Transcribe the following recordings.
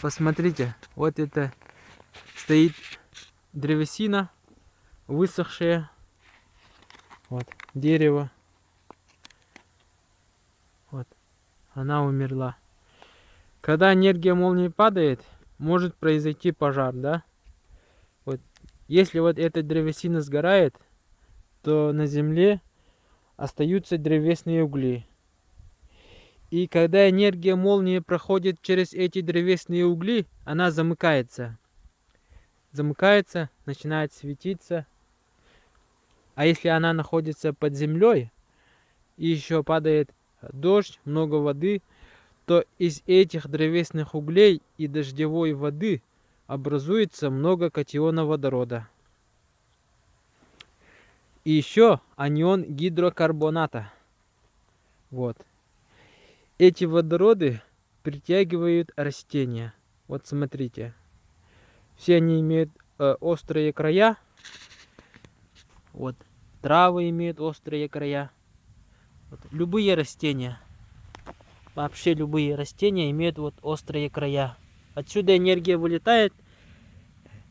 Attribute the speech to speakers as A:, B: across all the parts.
A: Посмотрите, вот это стоит древесина, высохшая. Вот, дерево. Вот, она умерла. Когда энергия молнии падает, может произойти пожар, да? Вот, если вот эта древесина сгорает, то на земле остаются древесные угли. И когда энергия молнии проходит через эти древесные угли, она замыкается. Замыкается, начинает светиться. А если она находится под землей, и еще падает дождь, много воды, то из этих древесных углей и дождевой воды образуется много катиона водорода. И еще анион гидрокарбоната. Вот. Эти водороды притягивают растения. Вот смотрите. Все они имеют э, острые края. Вот. Травы имеют острые края. Вот. Любые растения. Вообще любые растения имеют вот острые края. Отсюда энергия вылетает,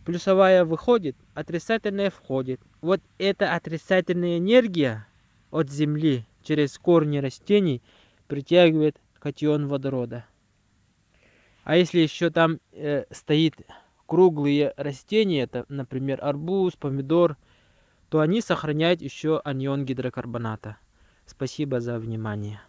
A: плюсовая выходит, отрицательная входит. Вот эта отрицательная энергия от Земли через корни растений притягивает катион водорода. А если еще там э, стоит круглые растения, это, например, арбуз, помидор, то они сохраняют еще анион гидрокарбоната. Спасибо за внимание.